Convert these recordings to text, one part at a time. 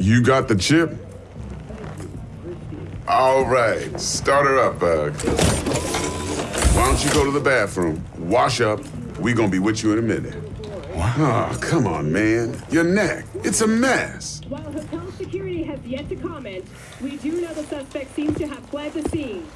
You got the chip? All right, start her up, Bug. Why don't you go to the bathroom, wash up? We gonna be with you in a minute. What? Oh, come on, man. Your neck. It's a mess. While hotel security has yet to comment, we do know the suspect seems to have fled the scene.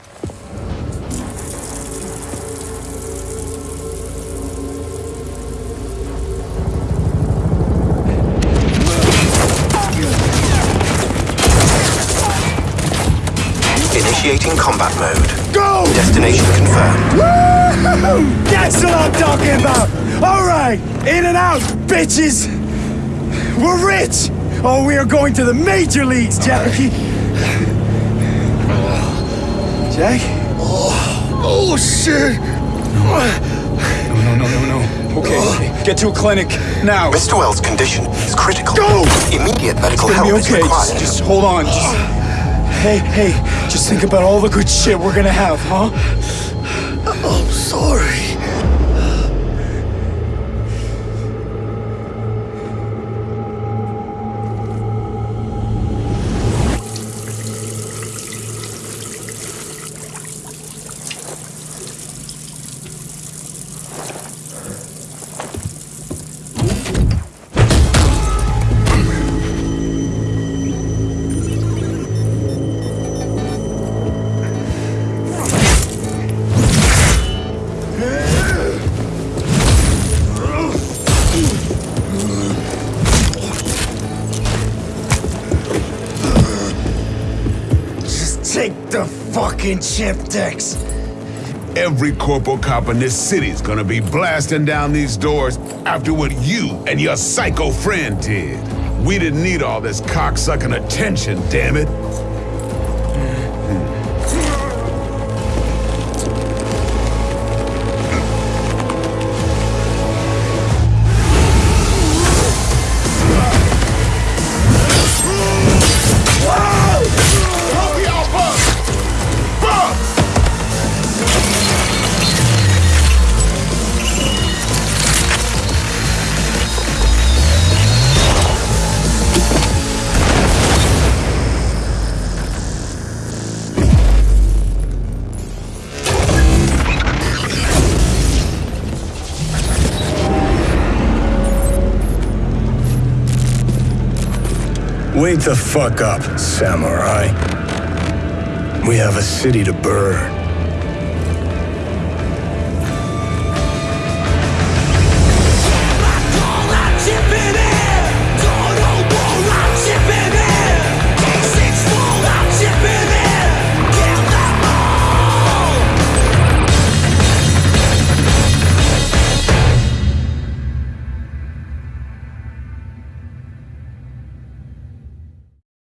Initiating combat mode. Go! Destination confirmed. Woo! That's what I'm talking about! Alright, in and out, bitches! We're rich! Oh, we are going to the major leagues, Jackie! Jack? Oh, oh shit! No, no, no, no, no. Okay, oh. okay. get to a clinic now. Mr. Welles' condition is critical. Go! Immediate medical It's help be okay. is required. Just, just hold on. Just, Hey, hey, just think about all the good shit we're gonna have, huh? I'm sorry. The fucking chip, Dex. Every corporal cop in this city's gonna be blasting down these doors after what you and your psycho friend did. We didn't need all this cocksucking attention, damn it. Wake the fuck up, samurai. We have a city to burn.